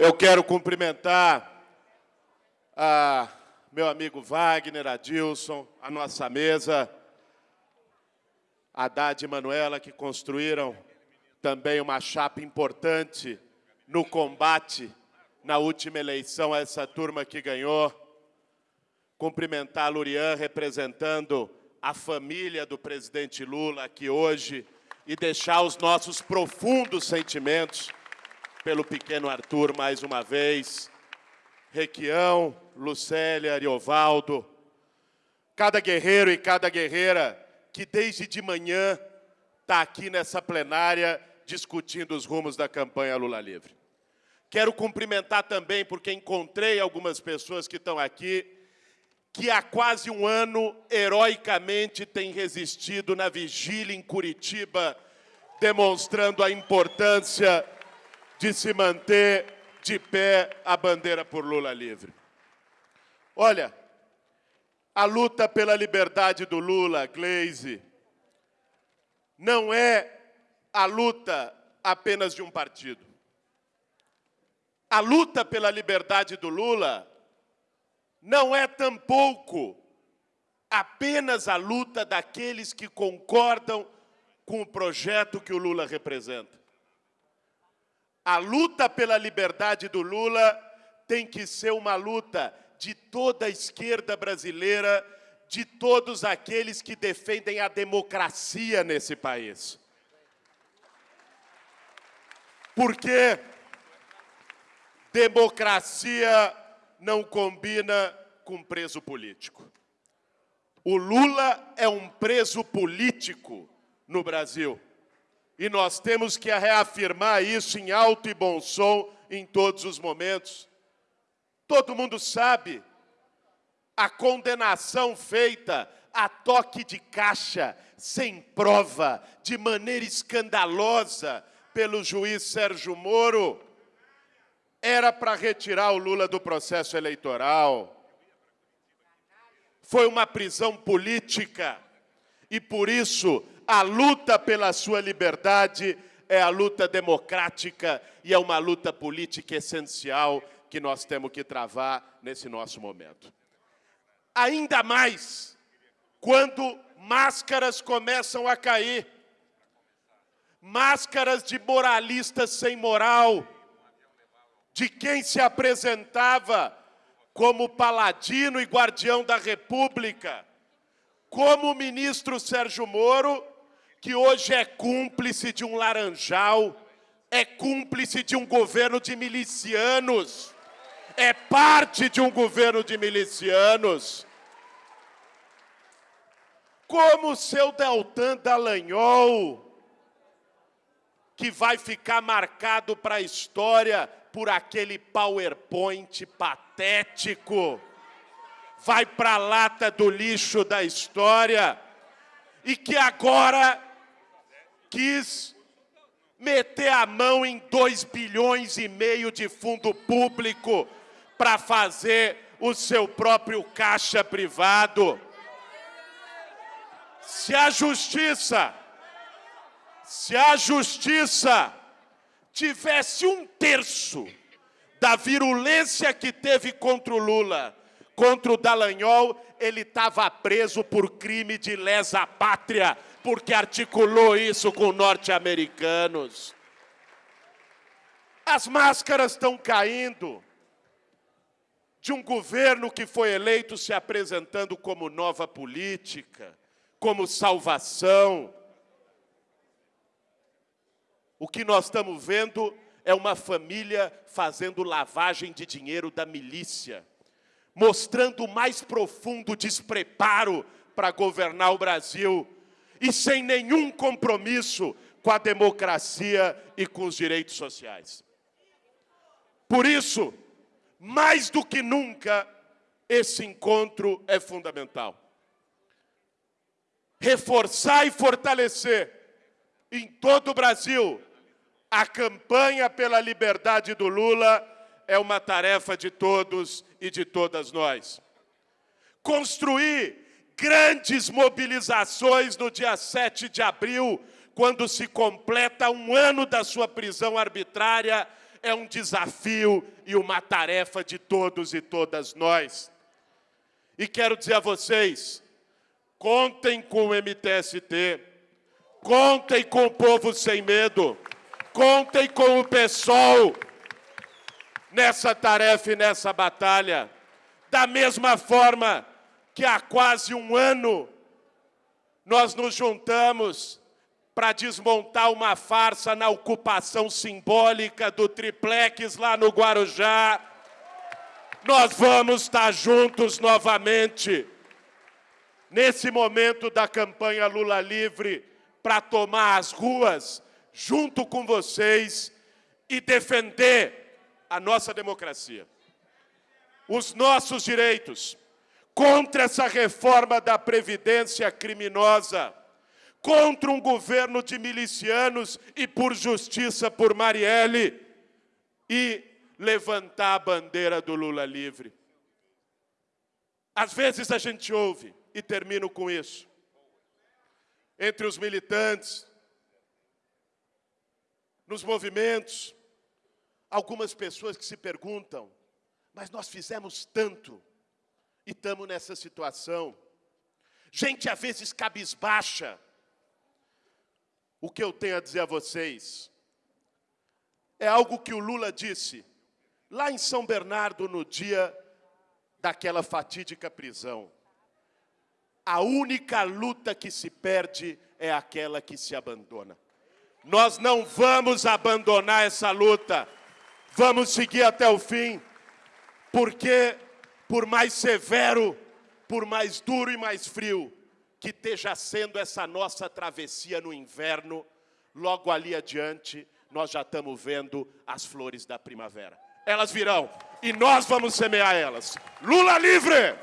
Eu quero cumprimentar a meu amigo Wagner, Adilson, a nossa mesa, a Haddad e Manuela, que construíram também uma chapa importante no combate na última eleição a essa turma que ganhou. Cumprimentar a Lurian, representando a família do presidente Lula aqui hoje e deixar os nossos profundos sentimentos pelo pequeno Arthur mais uma vez, Requião, Lucélia, Ariovaldo, cada guerreiro e cada guerreira que desde de manhã está aqui nessa plenária discutindo os rumos da campanha Lula Livre. Quero cumprimentar também, porque encontrei algumas pessoas que estão aqui, que há quase um ano, heroicamente, têm resistido na vigília em Curitiba, demonstrando a importância de se manter de pé a bandeira por Lula livre. Olha, a luta pela liberdade do Lula, Glaze, não é a luta apenas de um partido. A luta pela liberdade do Lula não é tampouco apenas a luta daqueles que concordam com o projeto que o Lula representa. A luta pela liberdade do Lula tem que ser uma luta de toda a esquerda brasileira, de todos aqueles que defendem a democracia nesse país. Porque democracia não combina com preso político. O Lula é um preso político no Brasil. E nós temos que reafirmar isso em alto e bom som em todos os momentos. Todo mundo sabe a condenação feita a toque de caixa, sem prova, de maneira escandalosa, pelo juiz Sérgio Moro, era para retirar o Lula do processo eleitoral. Foi uma prisão política e, por isso, a luta pela sua liberdade é a luta democrática e é uma luta política essencial que nós temos que travar nesse nosso momento. Ainda mais quando máscaras começam a cair, máscaras de moralistas sem moral, de quem se apresentava como paladino e guardião da República, como o ministro Sérgio Moro, que hoje é cúmplice de um laranjal, é cúmplice de um governo de milicianos, é parte de um governo de milicianos. Como o seu Deltan Dallagnol, que vai ficar marcado para a história por aquele PowerPoint patético, vai para a lata do lixo da história e que agora quis meter a mão em 2 bilhões e meio de fundo público para fazer o seu próprio caixa privado. Se a justiça, se a justiça tivesse um terço da virulência que teve contra o Lula, contra o Dallagnol, ele estava preso por crime de lesa pátria, porque articulou isso com norte-americanos. As máscaras estão caindo de um governo que foi eleito se apresentando como nova política, como salvação, o que nós estamos vendo é uma família fazendo lavagem de dinheiro da milícia, mostrando o mais profundo despreparo para governar o Brasil e sem nenhum compromisso com a democracia e com os direitos sociais. Por isso, mais do que nunca, esse encontro é fundamental. Reforçar e fortalecer em todo o Brasil a campanha pela liberdade do Lula é uma tarefa de todos e de todas nós. Construir grandes mobilizações no dia 7 de abril, quando se completa um ano da sua prisão arbitrária, é um desafio e uma tarefa de todos e todas nós. E quero dizer a vocês, contem com o MTST, contem com o povo sem medo, contem com o PSOL nessa tarefa e nessa batalha. Da mesma forma que há quase um ano nós nos juntamos para desmontar uma farsa na ocupação simbólica do triplex lá no Guarujá. Nós vamos estar juntos novamente, nesse momento da campanha Lula Livre, para tomar as ruas junto com vocês e defender a nossa democracia, os nossos direitos, contra essa reforma da Previdência criminosa, contra um governo de milicianos e por justiça por Marielle e levantar a bandeira do Lula livre. Às vezes a gente ouve, e termino com isso, entre os militantes, nos movimentos, algumas pessoas que se perguntam, mas nós fizemos tanto e estamos nessa situação. Gente, às vezes, cabisbaixa, o que eu tenho a dizer a vocês é algo que o Lula disse lá em São Bernardo no dia daquela fatídica prisão. A única luta que se perde é aquela que se abandona. Nós não vamos abandonar essa luta. Vamos seguir até o fim, porque por mais severo, por mais duro e mais frio que esteja sendo essa nossa travessia no inverno, logo ali adiante nós já estamos vendo as flores da primavera. Elas virão e nós vamos semear elas. Lula livre!